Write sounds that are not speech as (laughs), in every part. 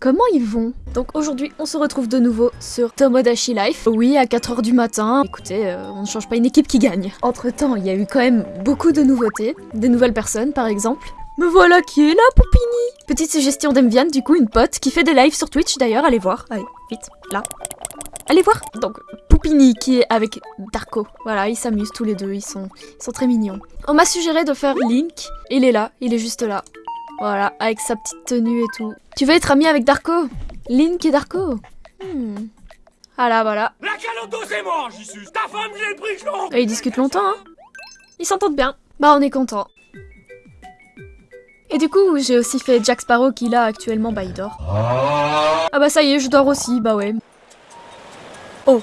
Comment ils vont Donc aujourd'hui, on se retrouve de nouveau sur Tomodachi Life. Oui, à 4h du matin. Écoutez, euh, on ne change pas une équipe qui gagne. Entre temps, il y a eu quand même beaucoup de nouveautés. Des nouvelles personnes, par exemple. Me voilà qui est là, Poupini Petite suggestion d'Emvian, du coup, une pote qui fait des lives sur Twitch d'ailleurs, allez voir. Allez, vite, là. Allez voir Donc, Poupini qui est avec Darko. Voilà, ils s'amusent tous les deux, ils sont, ils sont très mignons. On m'a suggéré de faire Link, il est là, il est juste là. Voilà, avec sa petite tenue et tout. Tu veux être ami avec Darko? Link et Darko? Hmm. Voilà, voilà. La caloto c'est Jessus Ta femme, j'ai le prix Et ils discutent longtemps, hein Ils s'entendent bien. Bah, on est content. Et du coup, j'ai aussi fait Jack Sparrow qui là actuellement, bah il dort. Ah bah ça y est, je dors aussi, bah ouais. Oh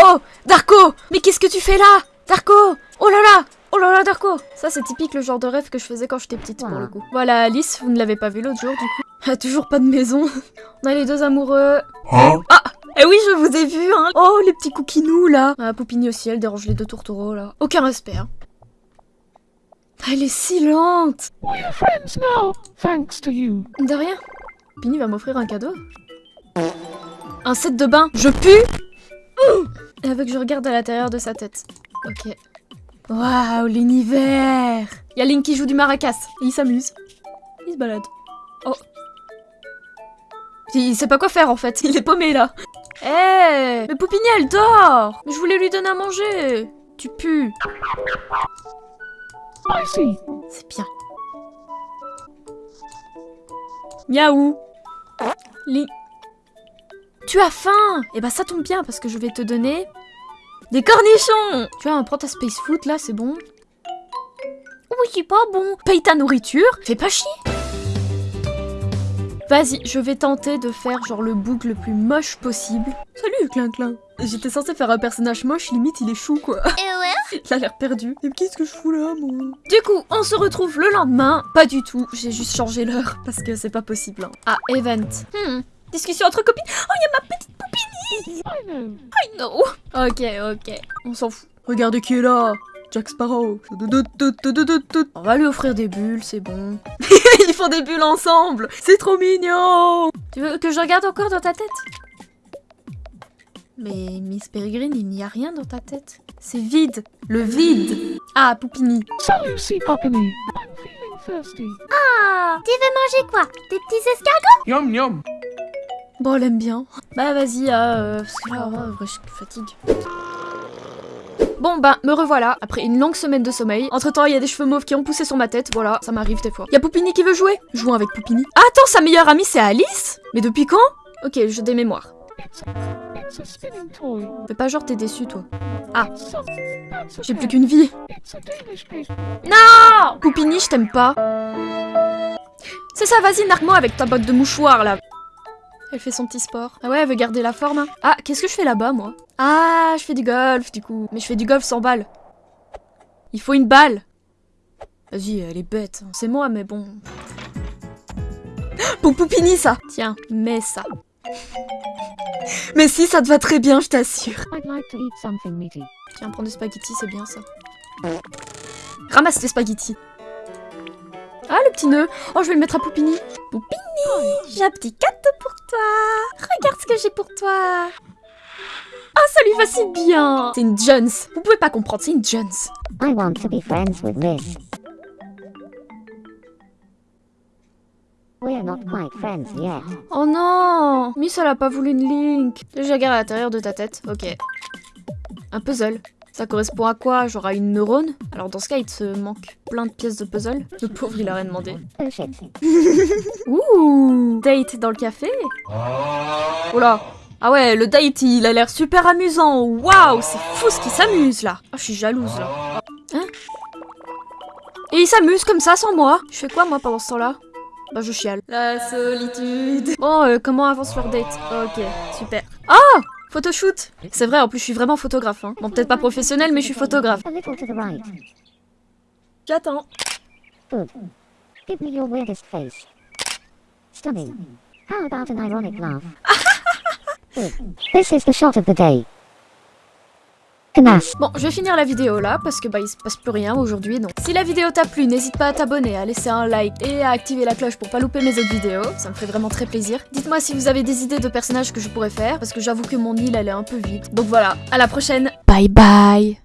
Oh Darko Mais qu'est-ce que tu fais là? Darko Oh là là Oh là là Darko Ça c'est typique le genre de rêve que je faisais quand j'étais petite pour le coup. Voilà Alice, vous ne l'avez pas vu l'autre jour du coup. Ah, (laughs) toujours pas de maison. (laughs) On a les deux amoureux. Hein? Ah Eh oui, je vous ai vu, hein Oh, les petits coquinous, là Ah, Poupini aussi, elle dérange les deux tourtereaux, là. Aucun respect, hein. Ah, Elle est si lente We're friends now, thanks to you. De rien. Poupini va m'offrir un cadeau. Un set de bain. Je pue veut que je regarde à l'intérieur de sa tête. Ok. Waouh, l'univers Il y a Link qui joue du maracas. Et il s'amuse. Il se balade. Oh. Il sait pas quoi faire en fait. Il est paumé là. Eh Mais Poupini elle dort Mais je voulais lui donner à manger Tu pues see. C'est bien. Miaou Li... Tu as faim Eh bah ça tombe bien parce que je vais te donner... Des cornichons Tu vois, prends ta space food là, c'est bon? Oui, c'est pas bon. Paye ta nourriture, fais pas chier. Vas-y, je vais tenter de faire genre le bouc le plus moche possible. Salut, Clin Clin. J'étais censée faire un personnage moche, limite il est chou quoi. Il a l'air perdu. Mais qu'est-ce que je fous là, moi? Du coup, on se retrouve le lendemain. Pas du tout, j'ai juste changé l'heure parce que c'est pas possible. hein. Ah, event. Hmm. Discussion entre copines? Oh, il y a ma petite. I know. I know. Ok, ok. On s'en fout. Regardez qui est là. Jack Sparrow. On va lui offrir des bulles, c'est bon. (laughs) Ils font des bulles ensemble. C'est trop mignon. Tu veux que je regarde encore dans ta tête? Mais Miss Peregrine, il n'y a rien dans ta tête. C'est vide. Le vide. Ah, Poupini. Salut, Poppini. I'm feeling thirsty. Ah, tu veux manger quoi? Des petits escargots? Yum yum Bon, elle aime bien. Bah vas-y, euh, parce que là, je fatigue. Bon bah, me revoilà, après une longue semaine de sommeil. Entre temps, il y a des cheveux mauves qui ont poussé sur ma tête, voilà, ça m'arrive des fois. Y a Poupini qui veut jouer? Jouons avec Poupini. Ah, attends, sa meilleure amie c'est Alice? Mais depuis quand? Ok, je des mémoires. Fais pas genre t'es déçu toi. Ah, j'ai plus qu'une vie. Non Poupini, je t'aime pas. C'est ça, vas-y, nargue-moi avec ta botte de mouchoir là. Elle fait son petit sport. Ah ouais, elle veut garder la forme. hein. Ah, qu'est-ce que je fais là-bas, moi? Ah, je fais du golf, du coup. Mais je fais du golf sans balle. Il faut une balle. Vas-y, elle est bête. hein. C'est moi, mais bon. (gasps) Pour Poupini, ça Tiens, mets ça. Mais si, ça te va très bien, je t'assure. Tiens, prends des spaghettis, c'est bien ça. Ramasse les spaghettis. Ah, le petit nœud. Oh, je vais le mettre à Poupini. Poupini, j'ai un petit cadeau pour toi. Regarde ce que j'ai pour toi. Ah, ça lui va si bien. C'est une Jones. Vous pouvez pas comprendre, c'est une Jones. I want to be friends with. We're not quite friends yet. Oh non Miss, elle a pas voulu une link. Déjà, regarde à l'intérieur de ta tête. Ok. Un puzzle. Ça correspond à quoi? Genre à une neurone? Alors dans ce cas, il te manque plein de pièces de puzzle. Le pauvre, il a rien demandé. Oh. (laughs) Ouh! Date dans le café? Oh là Ah ouais, le date, il a l'air super amusant. Waouh! C'est fou ce qu'il s'amuse, là. Ah, je suis jalouse, là. Hein? Et il s'amuse comme ça, sans moi? Je fais quoi, moi, pendant ce temps-là? Bah, je chiale. La solitude. Bon, euh, comment avance leur date? Ok, super. Ah Photoshoot C'est vrai, en plus, je suis vraiment photographe. Hein. Bon, peut-être pas professionnel, mais je suis photographe. A little to the right. J'attends. Good. Give me your weirdest face. Stunning. How about an ironic laugh? This is the shot of the day. Bon, je vais finir la vidéo là parce que bah il se passe plus rien aujourd'hui donc. Si la vidéo t'a plu, n'hésite pas à t'abonner, à laisser un like et à activer la cloche pour pas louper mes autres vidéos. Ça me ferait vraiment très plaisir. Dites-moi si vous avez des idées de personnages que je pourrais faire parce que j'avoue que mon île elle est un peu vide. Donc voilà, à la prochaine. Bye bye.